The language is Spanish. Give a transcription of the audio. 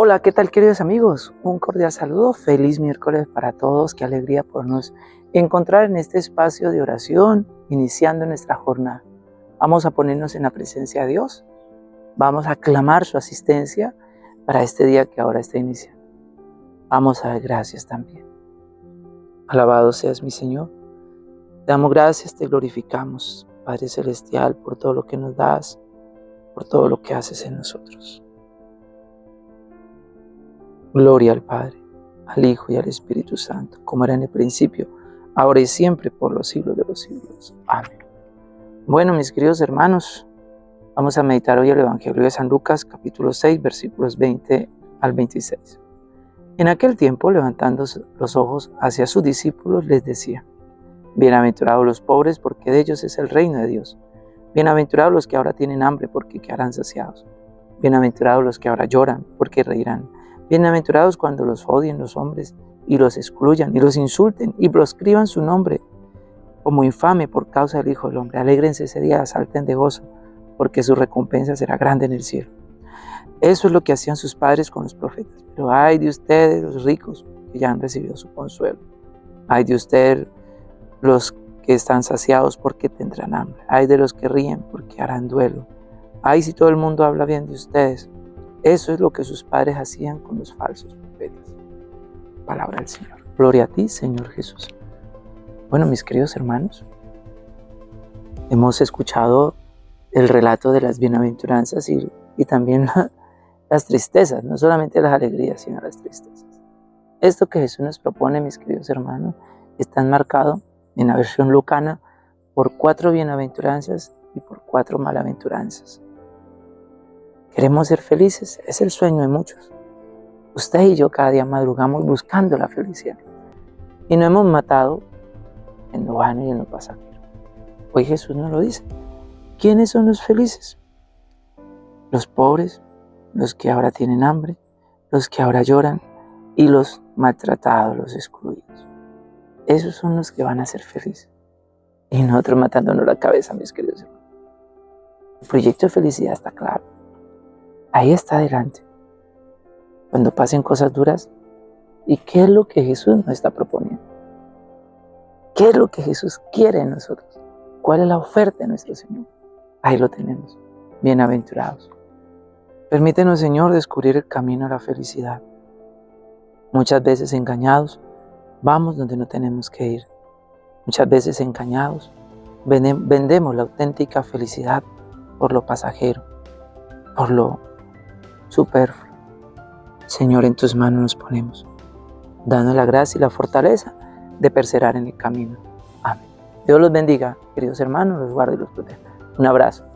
Hola, ¿qué tal queridos amigos? Un cordial saludo, feliz miércoles para todos, qué alegría podernos encontrar en este espacio de oración, iniciando nuestra jornada. Vamos a ponernos en la presencia de Dios, vamos a clamar su asistencia para este día que ahora está iniciando. Vamos a dar gracias también. Alabado seas mi Señor. Te damos gracias, te glorificamos, Padre Celestial, por todo lo que nos das, por todo lo que haces en nosotros. Gloria al Padre, al Hijo y al Espíritu Santo, como era en el principio, ahora y siempre, por los siglos de los siglos. Amén. Bueno, mis queridos hermanos, vamos a meditar hoy el Evangelio de San Lucas, capítulo 6, versículos 20 al 26. En aquel tiempo, levantando los ojos hacia sus discípulos, les decía, Bienaventurados los pobres, porque de ellos es el reino de Dios. Bienaventurados los que ahora tienen hambre, porque quedarán saciados. Bienaventurados los que ahora lloran, porque reirán. Bienaventurados cuando los odien los hombres y los excluyan y los insulten y proscriban su nombre como infame por causa del Hijo del Hombre. Alégrense ese día, salten de gozo, porque su recompensa será grande en el cielo. Eso es lo que hacían sus padres con los profetas. Pero ay de ustedes, los ricos, que ya han recibido su consuelo. Ay de ustedes, los que están saciados, porque tendrán hambre. Ay de los que ríen, porque harán duelo. Ay si todo el mundo habla bien de ustedes, eso es lo que sus padres hacían con los falsos profetas. Palabra del Señor. Gloria a ti, Señor Jesús. Bueno, mis queridos hermanos, hemos escuchado el relato de las bienaventuranzas y, también las tristezas, no solamente las alegrías, sino las tristezas. Esto que Jesús nos propone, mis queridos hermanos, está enmarcado en la versión lucana por cuatro bienaventuranzas y por cuatro malaventuranzas. Queremos ser felices, es el sueño de muchos. Usted y yo cada día madrugamos buscando la felicidad. Y no hemos matado en lo vano y en lo pasajero. Hoy Jesús nos lo dice. ¿Quiénes son los felices? Los pobres, los que ahora tienen hambre, los que ahora lloran y los maltratados, los excluidos. Esos son los que van a ser felices. Y nosotros matándonos la cabeza, mis queridos hermanos. El proyecto de felicidad está claro ahí está adelante. Cuando pasen cosas duras, ¿y qué es lo que Jesús nos está proponiendo? ¿Qué es lo que Jesús quiere en nosotros? ¿Cuál es la oferta de nuestro Señor? Ahí lo tenemos, bienaventurados. Permítenos, Señor, descubrir el camino a la felicidad. Muchas veces engañados, vamos donde no tenemos que ir. Muchas veces engañados, vendemos la auténtica felicidad por lo pasajero, por lo superfluo. Señor, en tus manos nos ponemos, dando la gracia y la fortaleza de perseverar en el camino. Amén. Dios los bendiga, queridos hermanos, los guarde y los proteja. Un abrazo.